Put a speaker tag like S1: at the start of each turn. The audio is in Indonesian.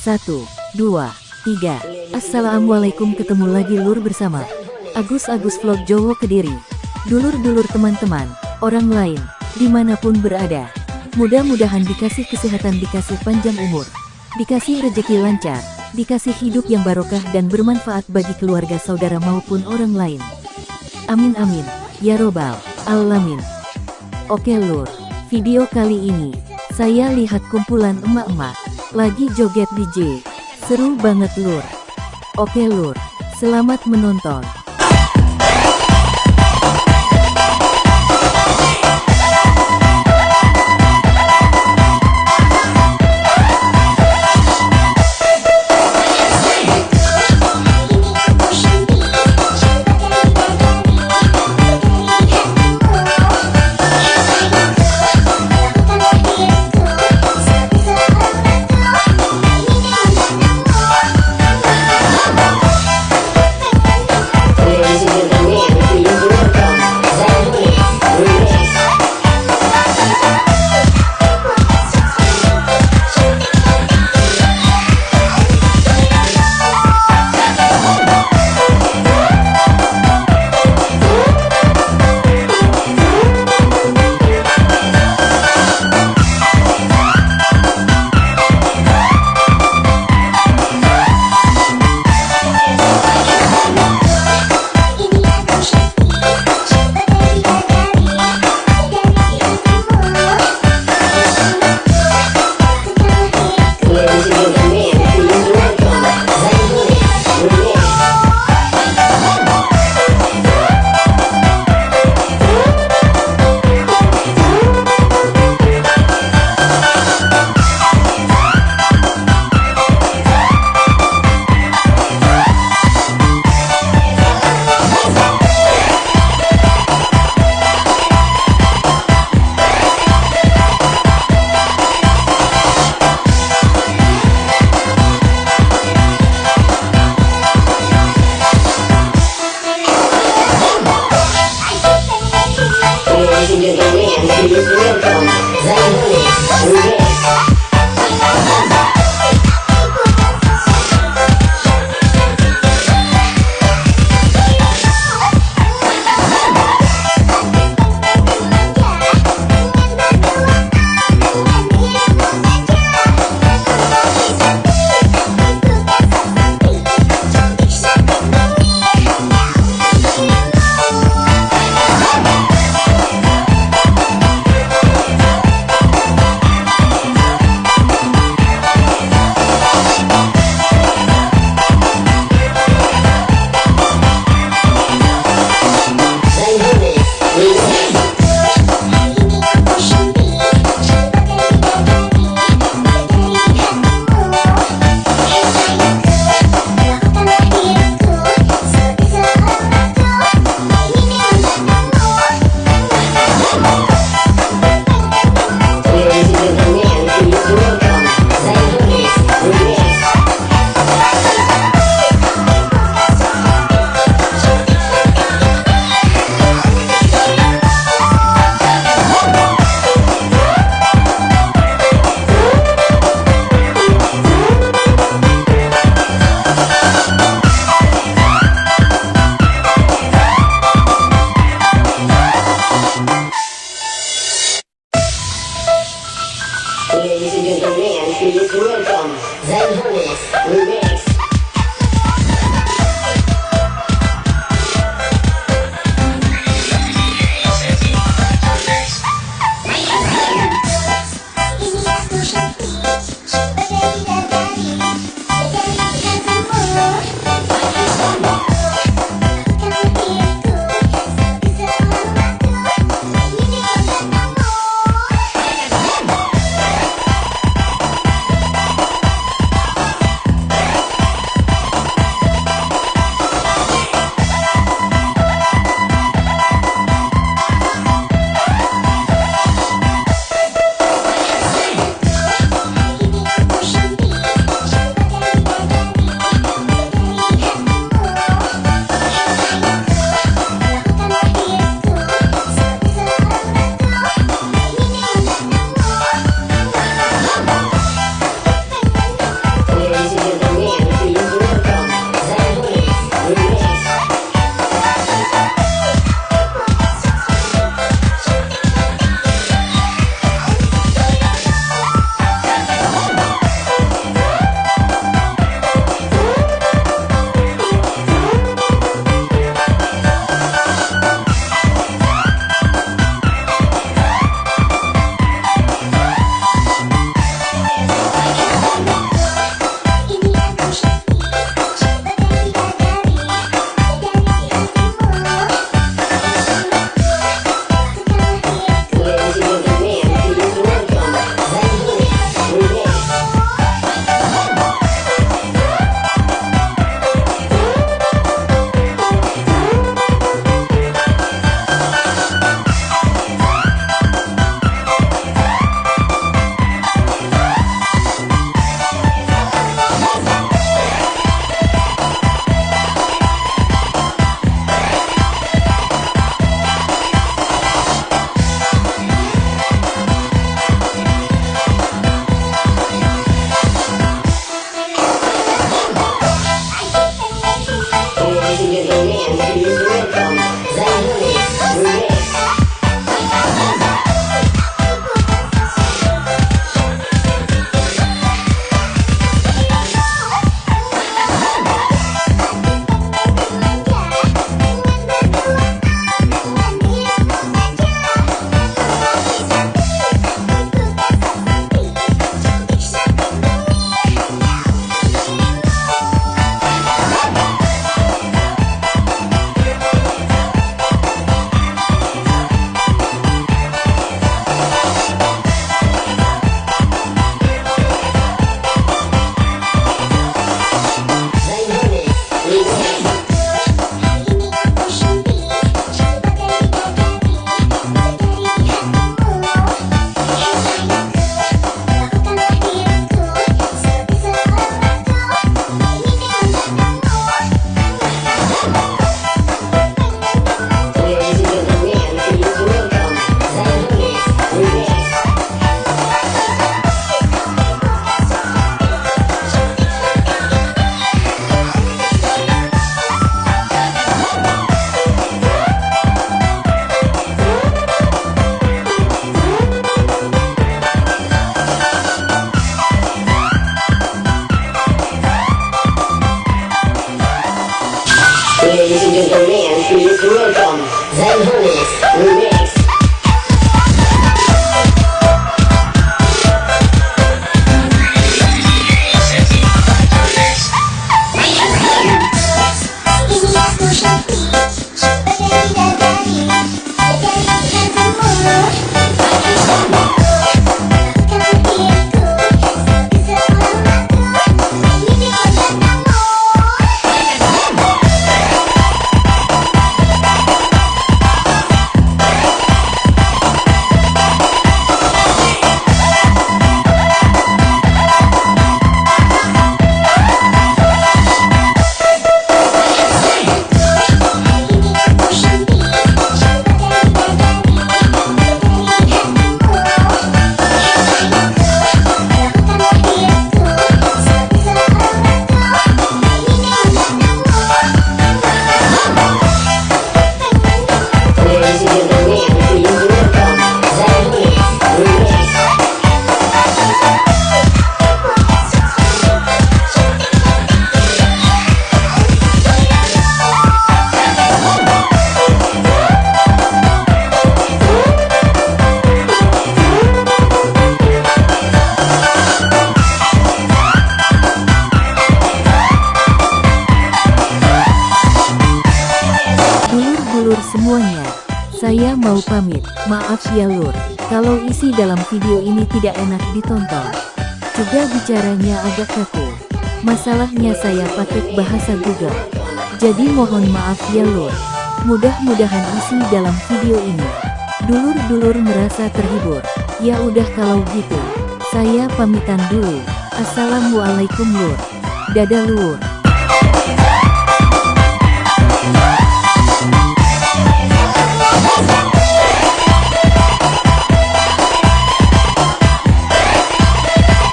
S1: Satu, dua, tiga. Assalamualaikum ketemu lagi lur bersama Agus-Agus Vlog Jowo Kediri. Dulur-dulur teman-teman, orang lain, di mana pun berada. Mudah-mudahan dikasih kesehatan, dikasih panjang umur, dikasih rejeki lancar, dikasih hidup yang barokah dan bermanfaat bagi keluarga saudara maupun orang lain. Amin amin, ya robbal alamin. Oke lur, video kali ini, saya lihat kumpulan emak-emak lagi joget DJ. Seru banget lur. Oke lur, selamat menonton.
S2: to the
S3: man who is? real from Zen Hermes,
S1: Dulur-dulur semuanya, saya mau pamit. Maaf ya lur, kalau isi dalam video ini tidak enak ditonton. Juga bicaranya agak kaku. Masalahnya saya pakai bahasa Google. Jadi mohon maaf ya lur. Mudah-mudahan isi dalam video ini. Dulur-dulur merasa terhibur. Ya udah kalau gitu. Saya pamitan dulu. Assalamualaikum lur. Dadah lur.